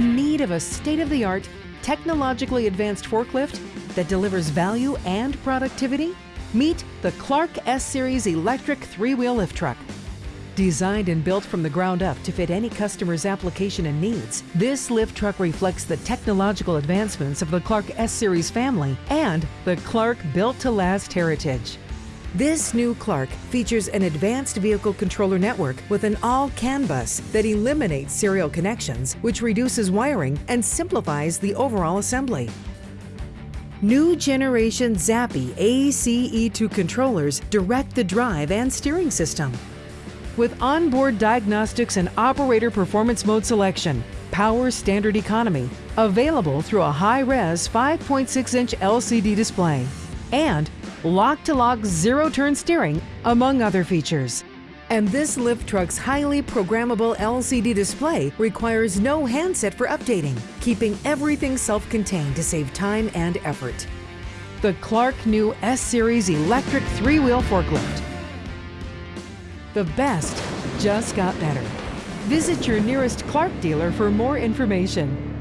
need of a state-of-the-art, technologically advanced forklift that delivers value and productivity? Meet the Clark S-Series electric three-wheel lift truck. Designed and built from the ground up to fit any customer's application and needs, this lift truck reflects the technological advancements of the Clark S-Series family and the Clark Built to Last heritage. This new Clark features an advanced vehicle controller network with an all-CAN bus that eliminates serial connections, which reduces wiring and simplifies the overall assembly. New generation Zapi ACE2 controllers direct the drive and steering system. With onboard diagnostics and operator performance mode selection, power standard economy, available through a high-res 5.6-inch LCD display, and lock-to-lock zero-turn steering, among other features. And this lift truck's highly programmable LCD display requires no handset for updating, keeping everything self-contained to save time and effort. The Clark new S-Series electric three-wheel forklift. The best just got better. Visit your nearest Clark dealer for more information.